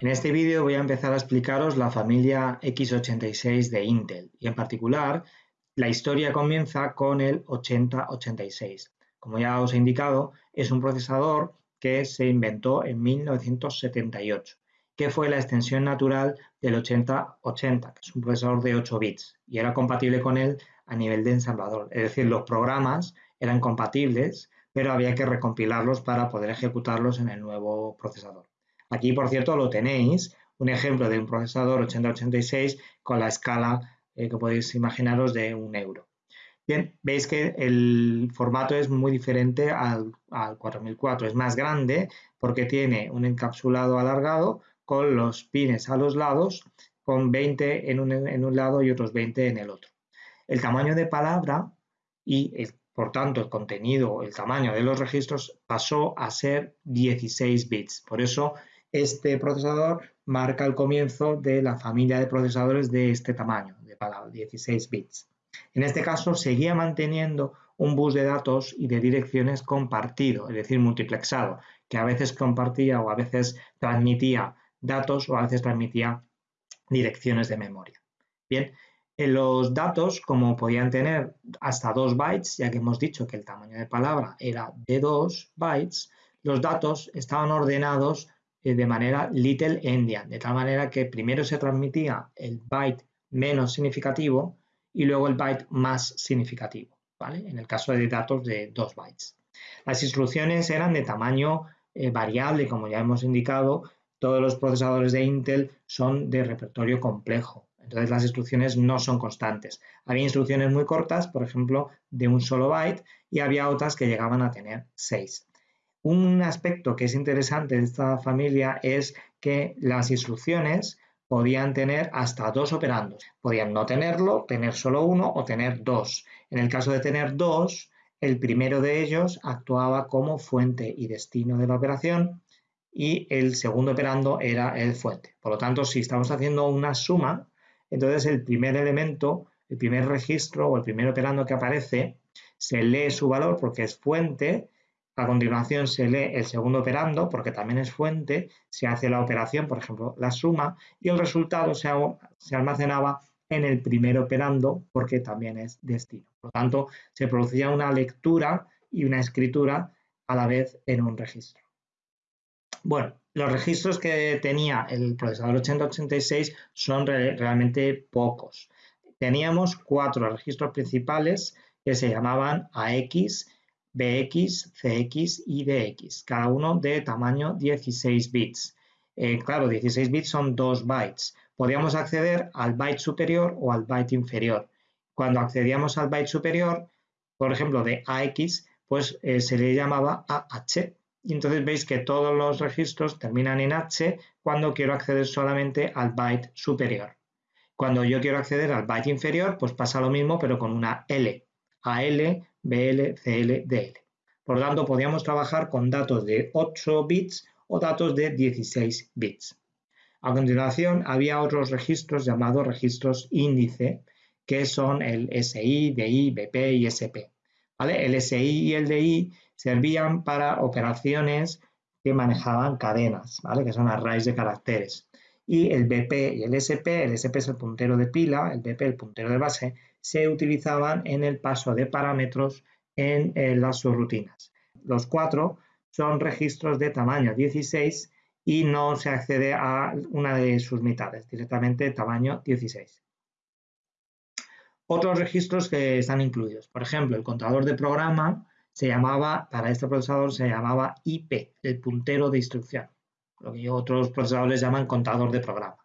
en este vídeo voy a empezar a explicaros la familia x86 de Intel y en particular la historia comienza con el 8086. Como ya os he indicado, es un procesador que se inventó en 1978, que fue la extensión natural del 8080, que es un procesador de 8 bits y era compatible con él a nivel de ensamblador, es decir, los programas eran compatibles, pero había que recompilarlos para poder ejecutarlos en el nuevo procesador. Aquí, por cierto, lo tenéis, un ejemplo de un procesador 8086 con la escala eh, que podéis imaginaros de un euro. Bien, veis que el formato es muy diferente al, 4004, es más grande porque tiene un encapsulado alargado con los pines a los lados, con 20 en un, en un lado y otros 20 en el otro. El tamaño de palabra y por tanto el contenido, el tamaño de los registros pasó a ser 16 bits. Por eso este procesador marca el comienzo de la familia de procesadores de este tamaño, de 16 bits. En este caso seguía manteniendo un bus de datos y de direcciones compartido, es decir, multiplexado, que a veces compartía o a veces transmitía datos o a veces transmitía direcciones de memoria. Bien, en los datos, como podían tener hasta 2 bytes, ya que hemos dicho que el tamaño de palabra era de 2 bytes, los datos estaban ordenados de manera little endian, de tal manera que primero se transmitía el byte menos significativo y luego el byte más significativo, ¿vale? En el caso de datos de 2 bytes. Las instrucciones eran de tamaño eh, variable, como ya hemos indicado, todos los procesadores de Intel son de repertorio complejo, entonces las instrucciones no son constantes. Había instrucciones muy cortas, por ejemplo, de un solo byte, y había otras que llegaban a tener 6. Un aspecto que es interesante de esta familia es que las instrucciones podían tener hasta dos operandos. Podían no tenerlo, tener solo uno o tener dos. En el caso de tener dos, el primero de ellos actuaba como fuente y destino de la operación y el segundo operando era el fuente. Por lo tanto, si estamos haciendo una suma, entonces el primer elemento, el primer registro o el primer operando que aparece, se lee su valor porque es fuente a continuación se lee el segundo operando, porque también es fuente, se hace la operación, por ejemplo, la suma, y el resultado se, almacenaba en el primer operando, porque también es destino. Por lo tanto, se producía una lectura y una escritura a la vez en un registro. Bueno, los registros que tenía el procesador 8086 son realmente pocos. Teníamos cuatro registros principales que se llamaban AX, BX, CX y DX, cada uno de tamaño 16 bits. Eh, claro, 16 bits son 2 bytes. Podíamos acceder al byte superior o al byte inferior. Cuando accedíamos al byte superior, por ejemplo, de AX, pues eh, se le llamaba AH. Y entonces veis que todos los registros terminan en H cuando quiero acceder solamente al byte superior. Cuando yo quiero acceder al byte inferior, pues pasa lo mismo, pero con una L. AL BL, CL, DL. Por tanto, podíamos trabajar con datos de 8 bits o datos de 16 bits. A continuación, había otros registros llamados registros índice, que son el SI, DI, BP y SP. El SI y el DI servían para operaciones que manejaban cadenas, ¿vale? que son arrays de caracteres. Y el BP y el SP, el SP es el puntero de pila, el BP el puntero de base, se utilizaban en el paso de parámetros en, las subrutinas. Los cuatro son registros de tamaño 16 y no se accede a una de sus mitades, directamente tamaño 16. Otros registros que están incluidos, por ejemplo, el contador de programa se llamaba, para este procesador se llamaba IP, el puntero de instrucción, lo que otros procesadores llaman contador de programa.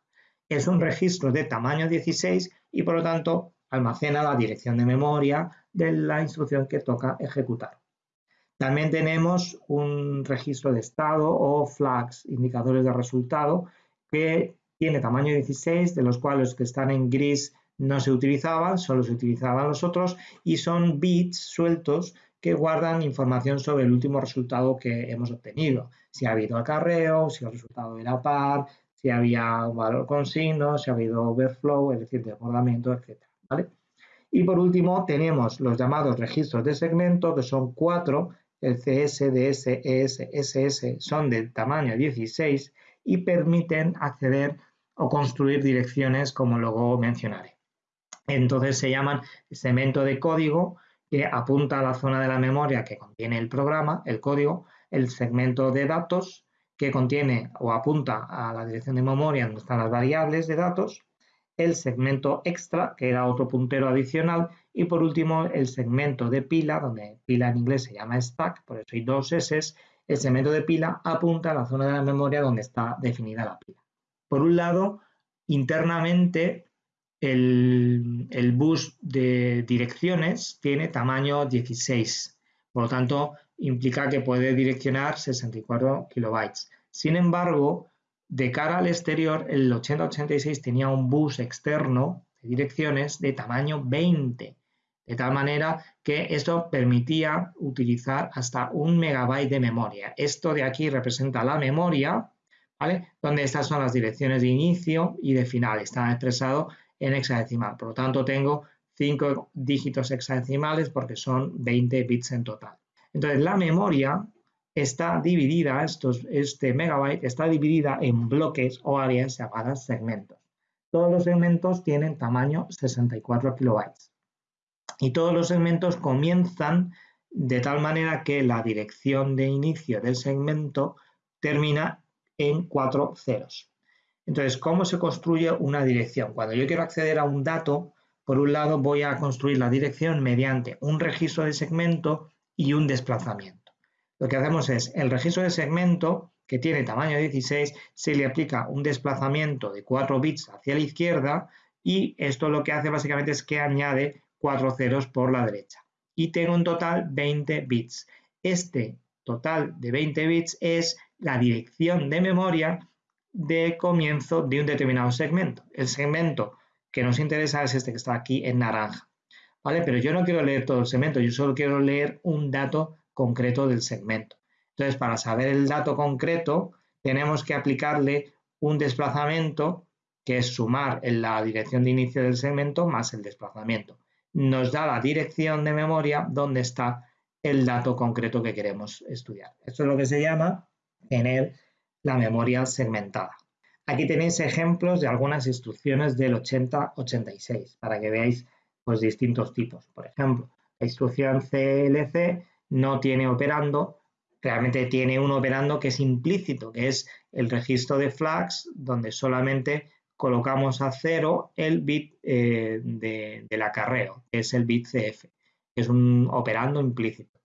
Es un registro de tamaño 16 y por lo tanto almacena la dirección de memoria de la instrucción que toca ejecutar. También tenemos un registro de estado o flags, indicadores de resultado, que tiene tamaño 16, de los cuales los que están en gris no se utilizaban, solo se utilizaban los otros, y son bits sueltos que guardan información sobre el último resultado que hemos obtenido. Si ha habido acarreo, si el resultado era par, si había valor con signo, si ha habido overflow, es decir, desbordamiento, etc. Y por último tenemos los llamados registros de segmento, que son cuatro, el CS, DS, ES, SS son del tamaño 16 y permiten acceder o construir direcciones como luego mencionaré. Entonces se llaman segmento de código que apunta a la zona de la memoria que contiene el programa, el código, el segmento de datos que contiene o apunta a la dirección de memoria donde están las variables de datos, el segmento extra, que era otro puntero adicional, y por último el segmento de pila, donde pila en inglés se llama stack, por eso hay dos S, el segmento de pila apunta a la zona de la memoria donde está definida la pila. Por un lado, internamente el, bus de direcciones tiene tamaño 16, por lo tanto implica que puede direccionar 64 kilobytes. Sin embargo, de cara al exterior, el 8086 tenía un bus externo de direcciones de tamaño 20, de tal manera que esto permitía utilizar hasta un megabyte de memoria. Esto de aquí representa la memoria, ¿vale? Donde estas son las direcciones de inicio y de final, están expresados en hexadecimal. Por lo tanto, tengo 5 dígitos hexadecimales porque son 20 bits en total. Entonces, la memoria está dividida, este megabyte está dividida en bloques o áreas llamadas segmentos. Todos los segmentos tienen tamaño 64 kilobytes. Y todos los segmentos comienzan de tal manera que la dirección de inicio del segmento termina en cuatro ceros. Entonces, ¿cómo se construye una dirección? Cuando yo quiero acceder a un dato, por un lado voy a construir la dirección mediante un registro de segmento y un desplazamiento. Lo que hacemos es, el registro de segmento, que tiene tamaño 16, se le aplica un desplazamiento de 4 bits hacia la izquierda y esto lo que hace básicamente es que añade 4 ceros por la derecha. Y tengo en total 20 bits. Este total de 20 bits es la dirección de memoria de comienzo de un determinado segmento. El segmento que nos interesa es este que está aquí en naranja. ¿Vale? Pero yo no quiero leer todo el segmento, yo solo quiero leer un dato concreto del segmento. Entonces, para saber el dato concreto, tenemos que aplicarle un desplazamiento que es sumar en la dirección de inicio del segmento más el desplazamiento. Nos da la dirección de memoria donde está el dato concreto que queremos estudiar. Esto es lo que se llama tener la memoria segmentada. Aquí tenéis ejemplos de algunas instrucciones del 8086 para que veáis pues, distintos tipos. Por ejemplo, la instrucción CLC no tiene operando, realmente tiene un operando que es implícito, que es el registro de flags, donde solamente colocamos a cero el bit eh, del acarreo, que es el bit CF, que es un operando implícito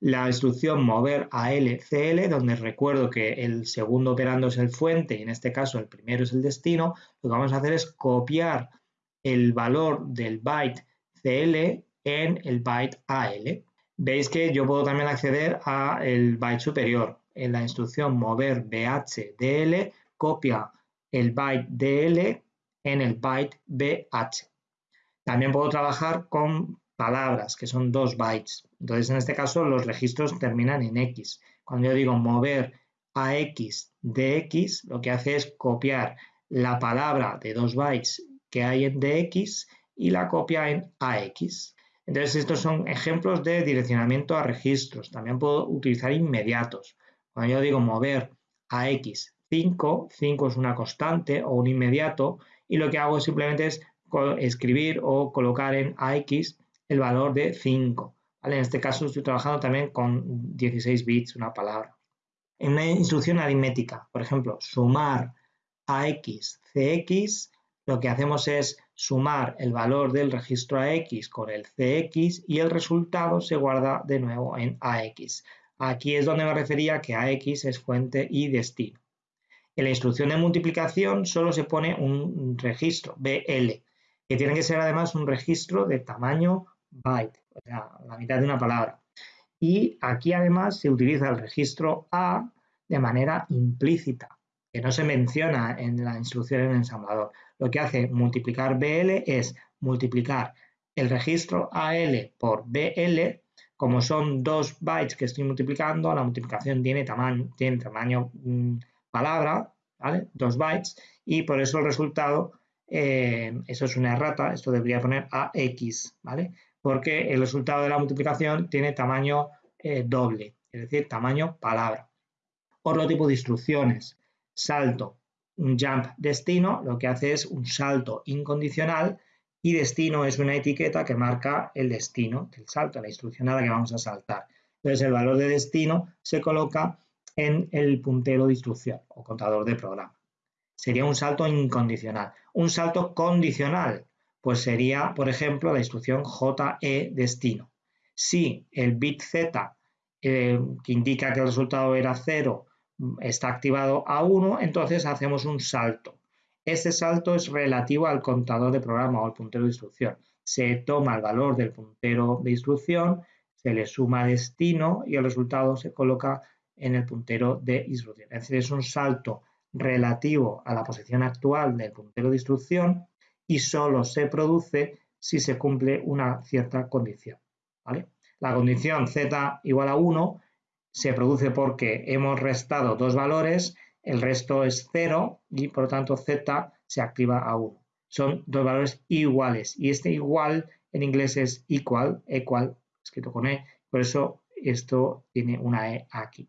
la instrucción mover a LCL, donde recuerdo que el segundo operando es el fuente y en este caso el primero es el destino, lo que vamos a hacer es copiar el valor del byte CL en el byte AL. Veis que yo puedo también acceder al byte superior. En la instrucción mover BH copia el byte DL en el byte BH. También puedo trabajar con palabras, que son dos bytes. Entonces, en este caso, los registros terminan en X. Cuando yo digo mover a X de X, lo que hace es copiar la palabra de dos bytes que hay en DX y la copia en AX. Entonces, estos son ejemplos de direccionamiento a registros. También puedo utilizar inmediatos. Cuando yo digo mover a X 5, 5 es una constante o un inmediato, y lo que hago simplemente es escribir o colocar en AX el valor de 5. En este caso estoy trabajando también con 16 bits, una palabra. En una instrucción aritmética, por ejemplo, sumar AX, CX, lo que hacemos es sumar el valor del registro AX con el CX y el resultado se guarda de nuevo en AX. Aquí es donde me refería que AX es fuente y destino. En la instrucción de multiplicación solo se pone un registro, BL, que tiene que ser además un registro de tamaño byte, o sea, la mitad de una palabra. Y aquí además se utiliza el registro A de manera implícita, que no se menciona en la instrucción en ensamblador. Lo que hace multiplicar BL es multiplicar el registro AL por BL, como son dos bytes que estoy multiplicando, la multiplicación tiene tamaño, tiene tamaño mm, palabra, ¿vale? Dos bytes, y por eso el resultado, eh, eso es una errata, esto debería poner AX, ¿vale? porque el resultado de la multiplicación tiene tamaño eh, doble, es decir, tamaño palabra. Otro tipo de instrucciones. Salto, un jump destino, lo que hace es un salto incondicional y destino es una etiqueta que marca el destino del salto, la instrucción a la que vamos a saltar. Entonces el valor de destino se coloca en el puntero de instrucción o contador de programa. Sería un salto incondicional. Un salto condicional, pues sería, por ejemplo, la instrucción JE destino. Si el bit Z, eh, que indica que el resultado era 0, está activado a 1, entonces hacemos un salto. Este salto es relativo al contador de programa o al puntero de instrucción. Se toma el valor del puntero de instrucción, se le suma destino y el resultado se coloca en el puntero de instrucción. Es decir, es un salto relativo a la posición actual del puntero de instrucción y solo se produce si se cumple una cierta condición. La condición z igual a 1 se produce porque hemos restado dos valores, el resto es 0 y por lo tanto z se activa a 1. Son dos valores iguales y este igual en inglés es equal, equal, escrito con E, por eso esto tiene una E aquí.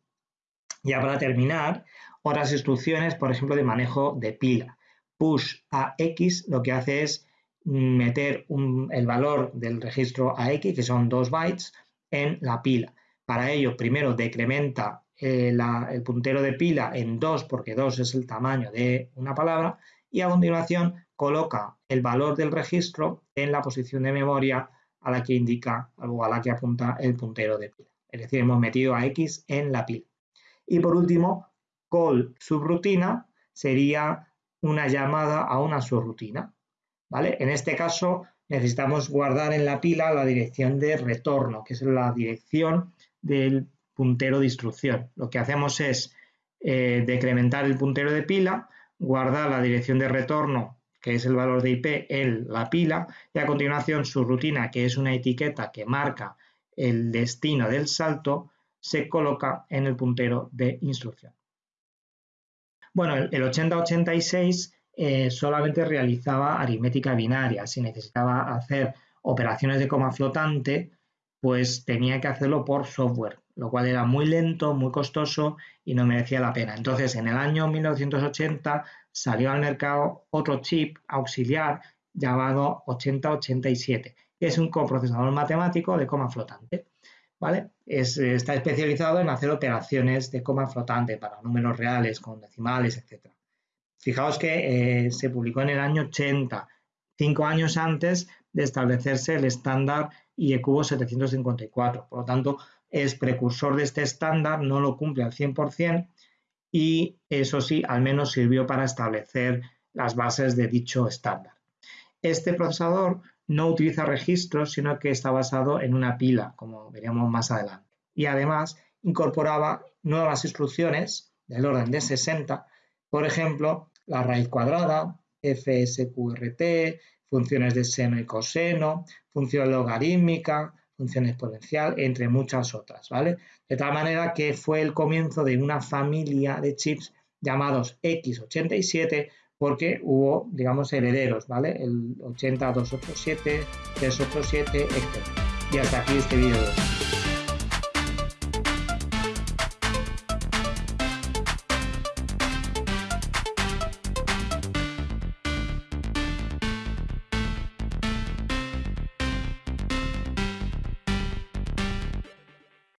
Ya para terminar, otras instrucciones, por ejemplo, de manejo de pila. Push a X lo que hace es meter el valor del registro AX, que son 2 bytes, en la pila. Para ello, primero decrementa eh, el puntero de pila en 2, porque 2 es el tamaño de una palabra, y a continuación coloca el valor del registro en la posición de memoria a la que indica o a la que apunta el puntero de pila. Es decir, hemos metido a X en la pila. Y por último, call subrutina sería una llamada a una subrutina. ¿vale? En este caso necesitamos guardar en la pila la dirección de retorno, que es la dirección del puntero de instrucción. Lo que hacemos es eh, decrementar el puntero de pila, guardar la dirección de retorno, que es el valor de IP, en la pila, y a continuación su rutina, que es una etiqueta que marca el destino del salto, se coloca en el puntero de instrucción. Bueno, el 8086 eh, solamente realizaba aritmética binaria. Si necesitaba hacer operaciones de coma flotante, pues tenía que hacerlo por software, lo cual era muy lento, muy costoso y no merecía la pena. Entonces, en el año 1980 salió al mercado otro chip auxiliar llamado 8087, que es un coprocesador matemático de coma flotante. ¿vale? está especializado en hacer operaciones de coma flotante para números reales con decimales, etc. Fijaos que eh, se publicó en el año 80, cinco años antes de establecerse el estándar IECUBO 754. Por lo tanto, es precursor de este estándar, no lo cumple al 100% y eso sí, al menos sirvió para establecer las bases de dicho estándar. Este procesador no utiliza registros, sino que está basado en una pila, como veremos más adelante. Y además incorporaba nuevas instrucciones del orden de 60, por ejemplo, la raíz cuadrada, FSQRT, funciones de seno y coseno, función logarítmica, función exponencial, entre muchas otras, ¿vale? De tal manera que fue el comienzo de una familia de chips llamados X87 porque hubo, digamos, herederos, ¿vale? El 80, 287, 387, etc. Y hasta aquí este vídeo